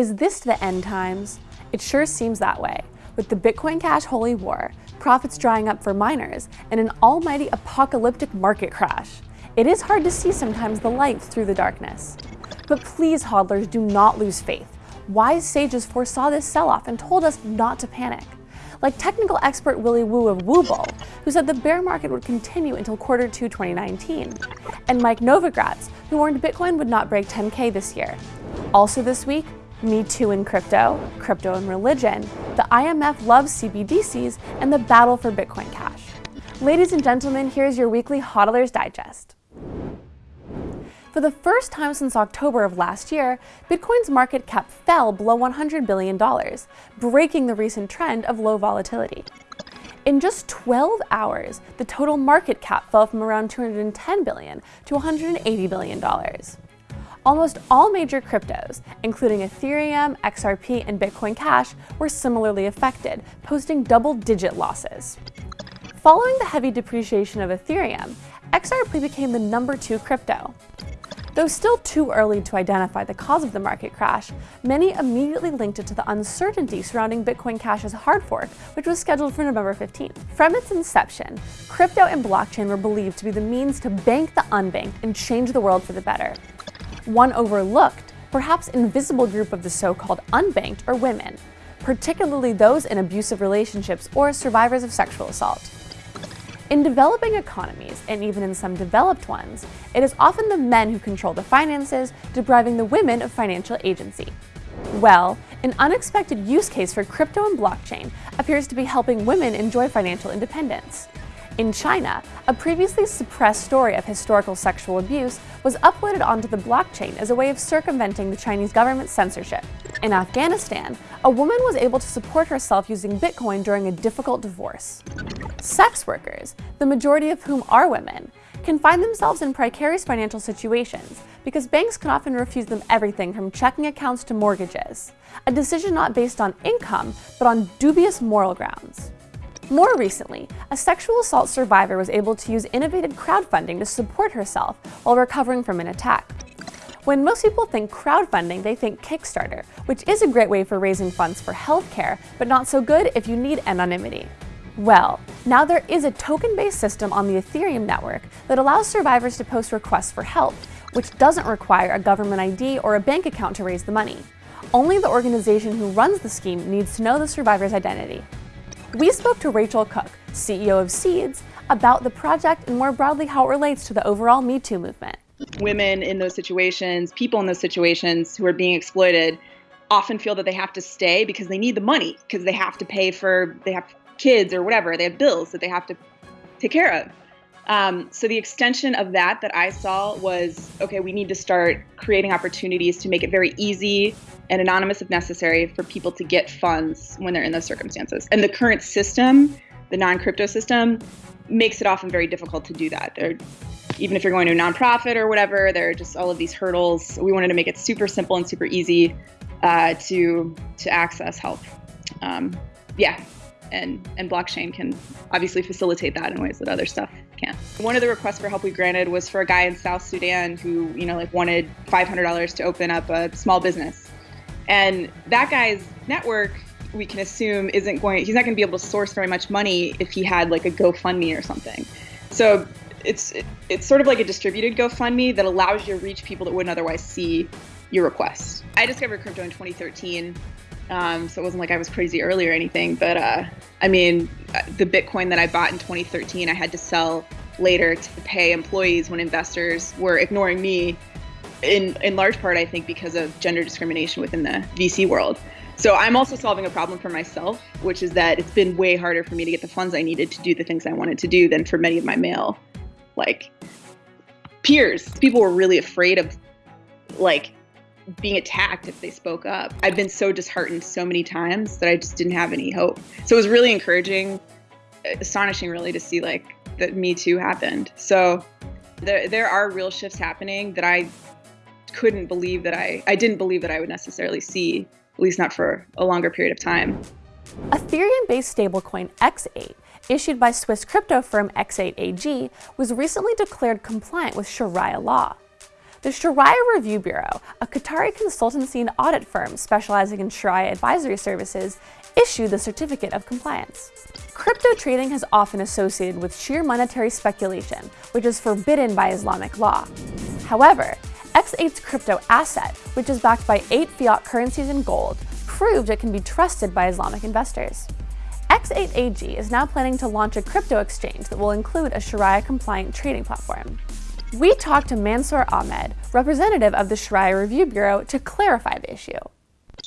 Is this the end times? It sure seems that way. With the Bitcoin Cash holy war, profits drying up for miners, and an almighty apocalyptic market crash. It is hard to see sometimes the light through the darkness. But please, hodlers, do not lose faith. Wise sages foresaw this sell-off and told us not to panic. Like technical expert Willy Woo of Woobull, who said the bear market would continue until quarter two 2019, and Mike Novogratz, who warned Bitcoin would not break 10K this year. Also this week, me Too in Crypto, Crypto and Religion, the IMF loves CBDCs, and the battle for Bitcoin Cash. Ladies and gentlemen, here's your weekly HODLers Digest. For the first time since October of last year, Bitcoin's market cap fell below $100 billion, breaking the recent trend of low volatility. In just 12 hours, the total market cap fell from around 210 billion to $180 billion. Almost all major cryptos, including Ethereum, XRP, and Bitcoin Cash, were similarly affected, posting double-digit losses. Following the heavy depreciation of Ethereum, XRP became the number two crypto. Though still too early to identify the cause of the market crash, many immediately linked it to the uncertainty surrounding Bitcoin Cash's hard fork, which was scheduled for November 15th. From its inception, crypto and blockchain were believed to be the means to bank the unbanked and change the world for the better. One overlooked, perhaps invisible group of the so-called unbanked are women, particularly those in abusive relationships or survivors of sexual assault. In developing economies, and even in some developed ones, it is often the men who control the finances, depriving the women of financial agency. Well, an unexpected use case for crypto and blockchain appears to be helping women enjoy financial independence. In China, a previously suppressed story of historical sexual abuse was uploaded onto the blockchain as a way of circumventing the Chinese government's censorship. In Afghanistan, a woman was able to support herself using Bitcoin during a difficult divorce. Sex workers, the majority of whom are women, can find themselves in precarious financial situations because banks can often refuse them everything from checking accounts to mortgages, a decision not based on income, but on dubious moral grounds. More recently, a sexual assault survivor was able to use innovative crowdfunding to support herself while recovering from an attack. When most people think crowdfunding, they think Kickstarter, which is a great way for raising funds for healthcare, but not so good if you need anonymity. Well, now there is a token-based system on the Ethereum network that allows survivors to post requests for help, which doesn't require a government ID or a bank account to raise the money. Only the organization who runs the scheme needs to know the survivor's identity. We spoke to Rachel Cook, CEO of Seeds, about the project and more broadly how it relates to the overall Me Too movement. Women in those situations, people in those situations who are being exploited, often feel that they have to stay because they need the money, because they have to pay for, they have kids or whatever, they have bills that they have to take care of. Um, so the extension of that that I saw was, okay, we need to start creating opportunities to make it very easy and anonymous if necessary for people to get funds when they're in those circumstances. And the current system, the non-crypto system, makes it often very difficult to do that. Even if you're going to a nonprofit or whatever, there are just all of these hurdles. We wanted to make it super simple and super easy uh, to to access help. Um, yeah, and and blockchain can obviously facilitate that in ways that other stuff. One of the requests for help we granted was for a guy in South Sudan who you know like wanted $500 to open up a small business and that guy's network, we can assume, isn't going, he's not going to be able to source very much money if he had like a GoFundMe or something. So it's, it's sort of like a distributed GoFundMe that allows you to reach people that wouldn't otherwise see your request. I discovered crypto in 2013. Um, so it wasn't like I was crazy early or anything, but uh, I mean, the Bitcoin that I bought in 2013, I had to sell later to pay employees when investors were ignoring me in in large part, I think, because of gender discrimination within the VC world. So I'm also solving a problem for myself, which is that it's been way harder for me to get the funds I needed to do the things I wanted to do than for many of my male, like peers. People were really afraid of, like, being attacked if they spoke up. I've been so disheartened so many times that I just didn't have any hope. So it was really encouraging, astonishing, really, to see like that Me Too happened. So there there are real shifts happening that I couldn't believe that I, I didn't believe that I would necessarily see, at least not for a longer period of time. Ethereum-based stablecoin X8, issued by Swiss crypto firm X8AG, was recently declared compliant with Sharia law. The Sharia Review Bureau, a Qatari consultancy and audit firm specializing in Sharia advisory services, issued the Certificate of Compliance. Crypto trading has often associated with sheer monetary speculation, which is forbidden by Islamic law. However, X8's crypto asset, which is backed by eight fiat currencies and gold, proved it can be trusted by Islamic investors. X8AG is now planning to launch a crypto exchange that will include a Sharia-compliant trading platform. We talked to Mansour Ahmed, representative of the Sharia Review Bureau, to clarify the issue.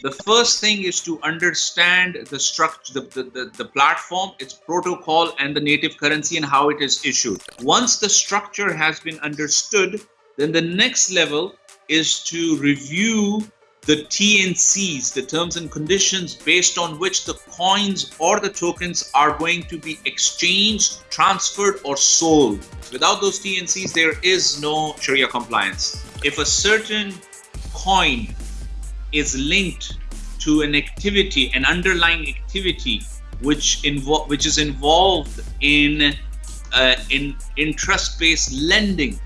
The first thing is to understand the structure, the, the, the, the, platform, its protocol, and the native currency and how it is issued. Once the structure has been understood, then the next level is to review the TNCs, the terms and conditions based on which the coins or the tokens are going to be exchanged, transferred, or sold. Without those TNCs, there is no Sharia compliance. If a certain coin is linked to an activity, an underlying activity, which invo- which is involved in uh, in interest-based lending,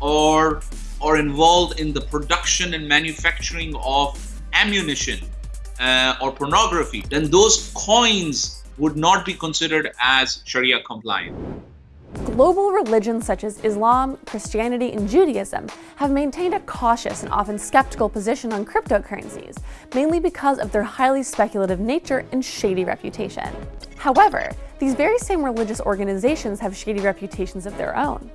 or or involved in the production and manufacturing of ammunition uh, or pornography, then those coins would not be considered as Sharia compliant. Global religions such as Islam, Christianity, and Judaism have maintained a cautious and often skeptical position on cryptocurrencies, mainly because of their highly speculative nature and shady reputation. However, these very same religious organizations have shady reputations of their own.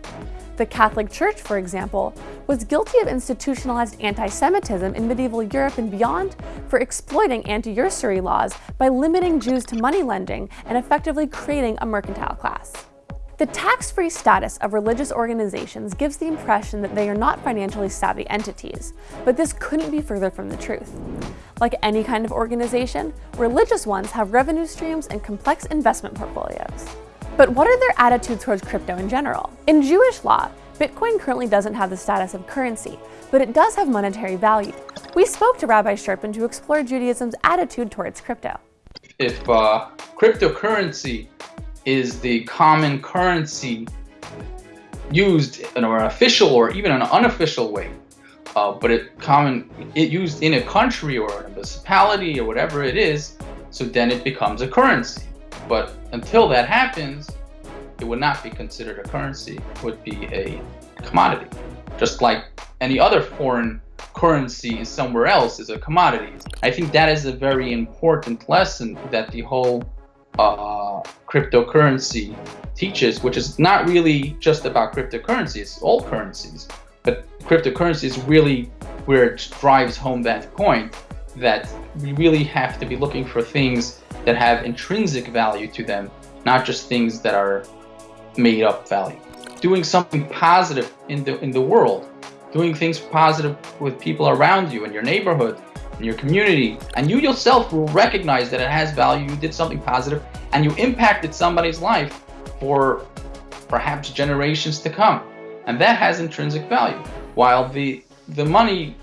The Catholic Church, for example, was guilty of institutionalized anti-Semitism in medieval Europe and beyond for exploiting anti-usury laws by limiting Jews to money lending and effectively creating a mercantile class. The tax-free status of religious organizations gives the impression that they are not financially savvy entities, but this couldn't be further from the truth. Like any kind of organization, religious ones have revenue streams and complex investment portfolios. But what are their attitudes towards crypto in general? In Jewish law, Bitcoin currently doesn't have the status of currency, but it does have monetary value. We spoke to Rabbi Sherpin to explore Judaism's attitude towards crypto. If uh, cryptocurrency is the common currency used in an official or even an unofficial way, uh, but it common it used in a country or a municipality or whatever it is, so then it becomes a currency. But until that happens, it would not be considered a currency, it would be a commodity. Just like any other foreign currency somewhere else is a commodity. I think that is a very important lesson that the whole uh, cryptocurrency teaches, which is not really just about cryptocurrency, it's all currencies. But cryptocurrency is really where it drives home that point that we really have to be looking for things that have intrinsic value to them, not just things that are made up value. Doing something positive in the in the world, doing things positive with people around you in your neighborhood, in your community, and you yourself will recognize that it has value, you did something positive, and you impacted somebody's life for perhaps generations to come. And that has intrinsic value. While the the money,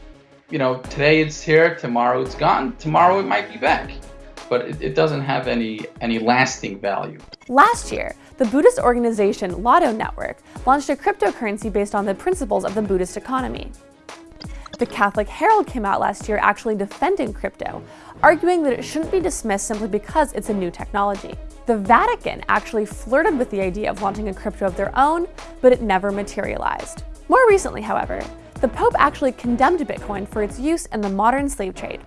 you know, today it's here, tomorrow it's gone, tomorrow it might be back but it, it doesn't have any, any lasting value. Last year, the Buddhist organization Lotto Network launched a cryptocurrency based on the principles of the Buddhist economy. The Catholic Herald came out last year actually defending crypto, arguing that it shouldn't be dismissed simply because it's a new technology. The Vatican actually flirted with the idea of launching a crypto of their own, but it never materialized. More recently, however, the Pope actually condemned Bitcoin for its use in the modern slave trade.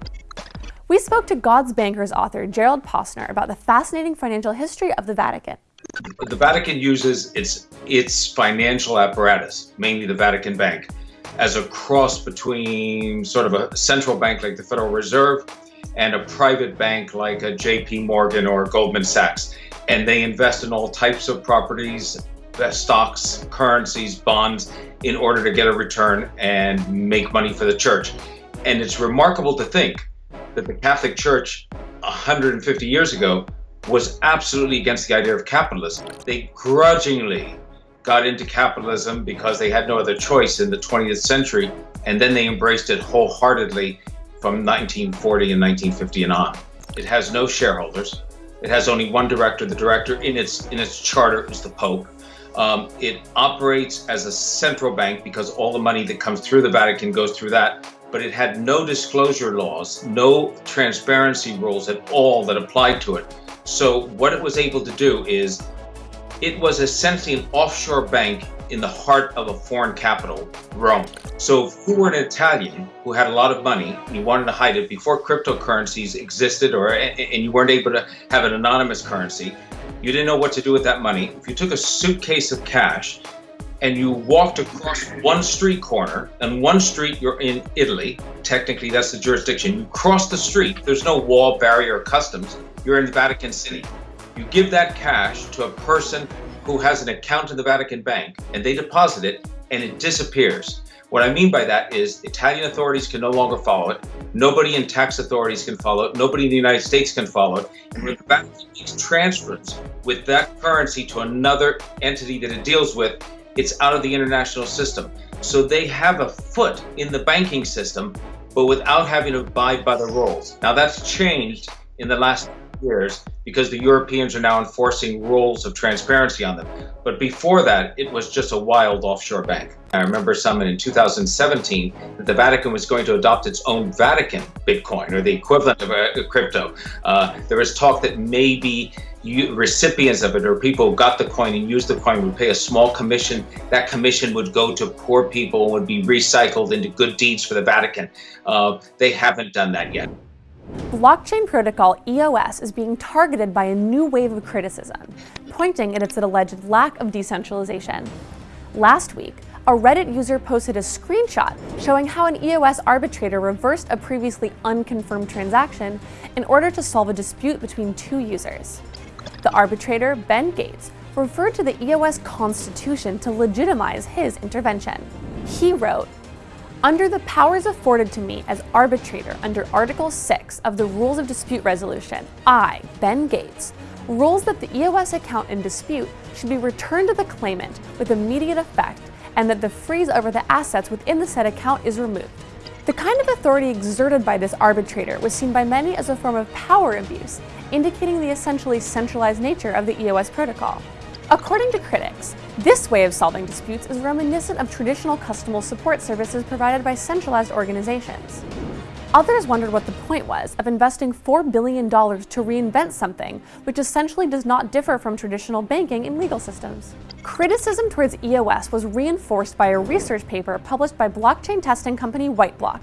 We spoke to God's Bankers author Gerald Posner about the fascinating financial history of the Vatican. The Vatican uses its its financial apparatus, mainly the Vatican Bank, as a cross between sort of a central bank like the Federal Reserve and a private bank like a JP Morgan or Goldman Sachs. And they invest in all types of properties, uh, stocks, currencies, bonds, in order to get a return and make money for the church. And it's remarkable to think that the Catholic Church 150 years ago was absolutely against the idea of capitalism. They grudgingly got into capitalism because they had no other choice in the 20th century, and then they embraced it wholeheartedly from 1940 and 1950 and on. It has no shareholders. It has only one director. The director in its in its charter is the Pope. Um, it operates as a central bank because all the money that comes through the Vatican goes through that. But it had no disclosure laws, no transparency rules at all that applied to it. So what it was able to do is it was essentially an offshore bank in the heart of a foreign capital, Rome. So if you were an Italian who had a lot of money and you wanted to hide it before cryptocurrencies existed or and you weren't able to have an anonymous currency, you didn't know what to do with that money. If you took a suitcase of cash and you walked across one street corner, and one street you're in Italy, technically that's the jurisdiction. You cross the street, there's no wall, barrier, or customs. You're in the Vatican City. You give that cash to a person who has an account in the Vatican Bank and they deposit it and it disappears. What I mean by that is Italian authorities can no longer follow it. Nobody in tax authorities can follow it. Nobody in the United States can follow it. And when the Vatican makes transfers with that currency to another entity that it deals with, it's out of the international system. So they have a foot in the banking system, but without having to abide by the rules. Now that's changed in the last years because the Europeans are now enforcing rules of transparency on them. But before that, it was just a wild offshore bank. I remember someone in 2017 that the Vatican was going to adopt its own Vatican Bitcoin or the equivalent of a, crypto. Uh, there was talk that maybe you, recipients of it or people who got the coin and used the coin would pay a small commission. That commission would go to poor people and would be recycled into good deeds for the Vatican. Uh, they haven't done that yet. Blockchain protocol EOS is being targeted by a new wave of criticism, pointing at its alleged lack of decentralization. Last week, a Reddit user posted a screenshot showing how an EOS arbitrator reversed a previously unconfirmed transaction in order to solve a dispute between two users. The arbitrator, Ben Gates, referred to the EOS constitution to legitimize his intervention. He wrote, under the powers afforded to me as arbitrator under Article 6 of the Rules of Dispute Resolution, I, Ben Gates, rules that the EOS account in dispute should be returned to the claimant with immediate effect and that the freeze over the assets within the said account is removed. The kind of authority exerted by this arbitrator was seen by many as a form of power abuse, indicating the essentially centralized nature of the EOS protocol. According to critics, this way of solving disputes is reminiscent of traditional customer support services provided by centralized organizations. Others wondered what the point was of investing $4 billion to reinvent something which essentially does not differ from traditional banking and legal systems. Criticism towards EOS was reinforced by a research paper published by blockchain testing company Whiteblock,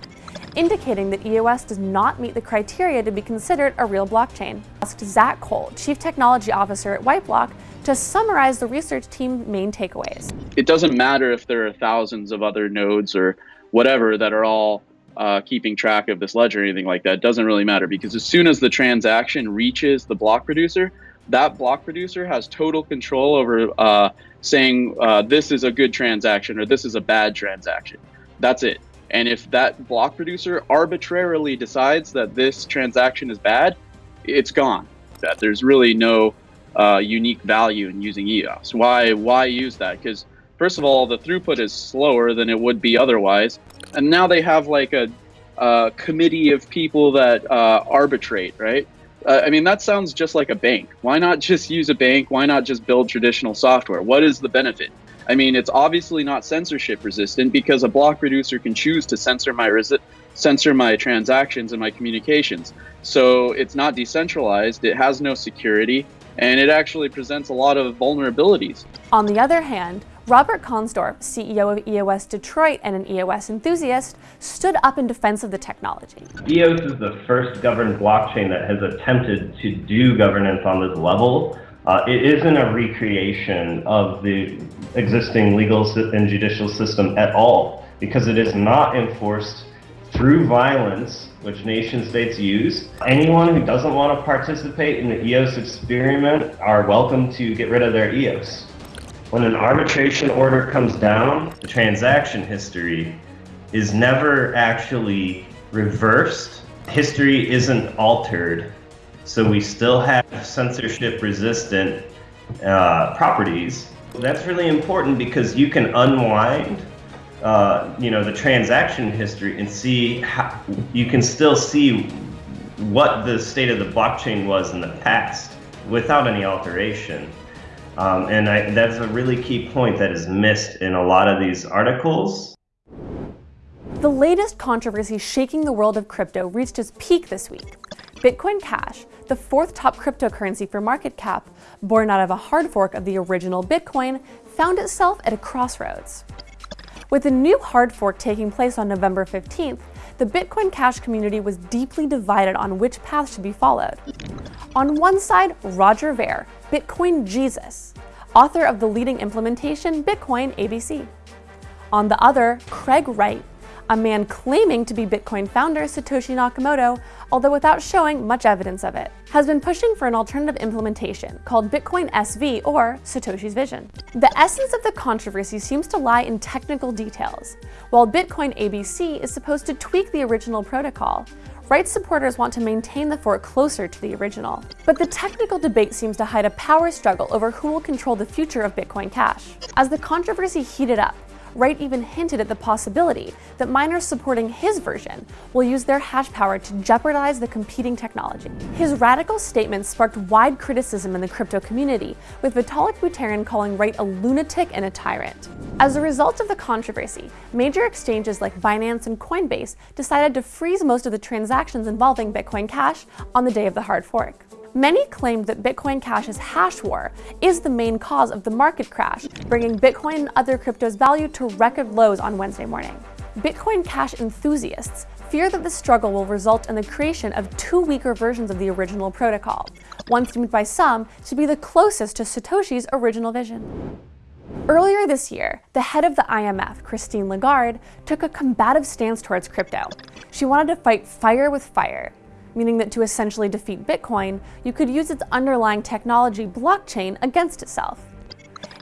indicating that EOS does not meet the criteria to be considered a real blockchain. Asked Zach Cole, Chief Technology Officer at Whiteblock, to summarize the research team's main takeaways. It doesn't matter if there are thousands of other nodes or whatever that are all uh, keeping track of this ledger or anything like that. It doesn't really matter because as soon as the transaction reaches the block producer, that block producer has total control over uh, saying uh, this is a good transaction or this is a bad transaction. That's it. And if that block producer arbitrarily decides that this transaction is bad, it's gone. That there's really no uh, unique value in using EOS. Why why use that? Because first of all, the throughput is slower than it would be otherwise, and now they have like a, a committee of people that uh, arbitrate, right? Uh, I mean, that sounds just like a bank. Why not just use a bank? Why not just build traditional software? What is the benefit? I mean, it's obviously not censorship resistant because a block producer can choose to censor my censor my transactions and my communications. So it's not decentralized. It has no security and it actually presents a lot of vulnerabilities. On the other hand, Robert Konsdorf, CEO of EOS Detroit and an EOS enthusiast, stood up in defense of the technology. EOS is the first governed blockchain that has attempted to do governance on this level. Uh, it isn't a recreation of the existing legal and judicial system at all because it is not enforced through violence, which nation states use. Anyone who doesn't want to participate in the EOS experiment are welcome to get rid of their EOS. When an arbitration order comes down, the transaction history is never actually reversed. History isn't altered, so we still have censorship resistant uh, properties. That's really important because you can unwind uh, you know the transaction history and see how you can still see what the state of the blockchain was in the past without any alteration. Um, and I, that's a really key point that is missed in a lot of these articles. The latest controversy shaking the world of crypto reached its peak this week. Bitcoin Cash, the fourth top cryptocurrency for market cap, born out of a hard fork of the original Bitcoin, found itself at a crossroads. With the new hard fork taking place on November 15th, the Bitcoin Cash community was deeply divided on which path should be followed. On one side, Roger Ver, Bitcoin Jesus, author of the leading implementation Bitcoin ABC. On the other, Craig Wright, a man claiming to be Bitcoin founder Satoshi Nakamoto, although without showing much evidence of it, has been pushing for an alternative implementation called Bitcoin SV or Satoshi's Vision. The essence of the controversy seems to lie in technical details. While Bitcoin ABC is supposed to tweak the original protocol, Wright's supporters want to maintain the fork closer to the original. But the technical debate seems to hide a power struggle over who will control the future of Bitcoin Cash. As the controversy heated up, Wright even hinted at the possibility that miners supporting his version will use their hash power to jeopardize the competing technology. His radical statements sparked wide criticism in the crypto community, with Vitalik Buterin calling Wright a lunatic and a tyrant. As a result of the controversy, major exchanges like Binance and Coinbase decided to freeze most of the transactions involving Bitcoin Cash on the day of the hard fork. Many claimed that Bitcoin Cash's hash war is the main cause of the market crash, bringing Bitcoin and other cryptos' value to record lows on Wednesday morning. Bitcoin Cash enthusiasts fear that the struggle will result in the creation of two weaker versions of the original protocol, one deemed by some to be the closest to Satoshi's original vision. Earlier this year, the head of the IMF, Christine Lagarde, took a combative stance towards crypto. She wanted to fight fire with fire, meaning that to essentially defeat Bitcoin, you could use its underlying technology, blockchain, against itself.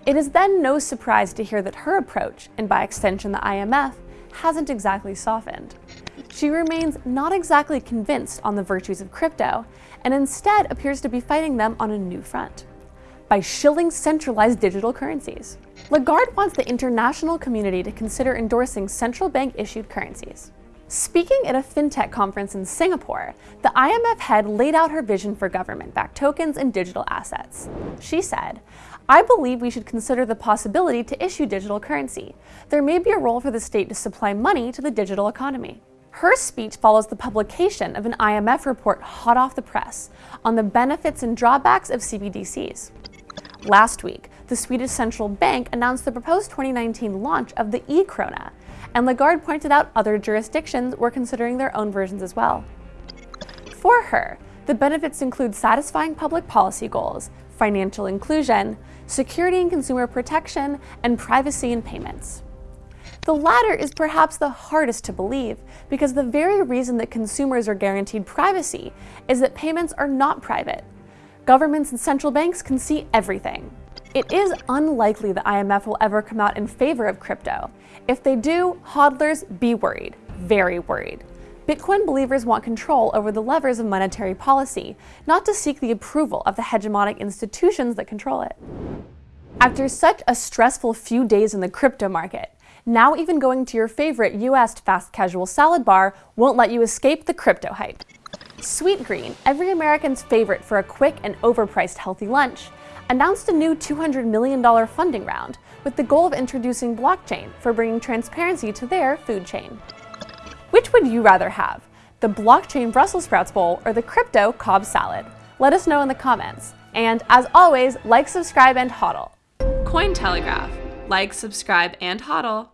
It is then no surprise to hear that her approach, and by extension the IMF, hasn't exactly softened. She remains not exactly convinced on the virtues of crypto, and instead appears to be fighting them on a new front by shilling centralized digital currencies. Lagarde wants the international community to consider endorsing central bank issued currencies. Speaking at a fintech conference in Singapore, the IMF head laid out her vision for government-backed tokens and digital assets. She said, I believe we should consider the possibility to issue digital currency. There may be a role for the state to supply money to the digital economy. Her speech follows the publication of an IMF report hot off the press on the benefits and drawbacks of CBDCs. Last week, the Swedish central bank announced the proposed 2019 launch of the e-krona, and Lagarde pointed out other jurisdictions were considering their own versions as well. For her, the benefits include satisfying public policy goals, financial inclusion, security and consumer protection, and privacy in payments. The latter is perhaps the hardest to believe because the very reason that consumers are guaranteed privacy is that payments are not private. Governments and central banks can see everything. It is unlikely the IMF will ever come out in favor of crypto. If they do, hodlers, be worried, very worried. Bitcoin believers want control over the levers of monetary policy, not to seek the approval of the hegemonic institutions that control it. After such a stressful few days in the crypto market, now even going to your favorite US fast casual salad bar won't let you escape the crypto hype. Sweetgreen, every American's favorite for a quick and overpriced healthy lunch, announced a new $200 million funding round with the goal of introducing blockchain for bringing transparency to their food chain. Which would you rather have, the blockchain Brussels sprouts bowl or the crypto Cobb salad? Let us know in the comments. And as always, like, subscribe, and hodl. Cointelegraph. Like, subscribe, and hodl.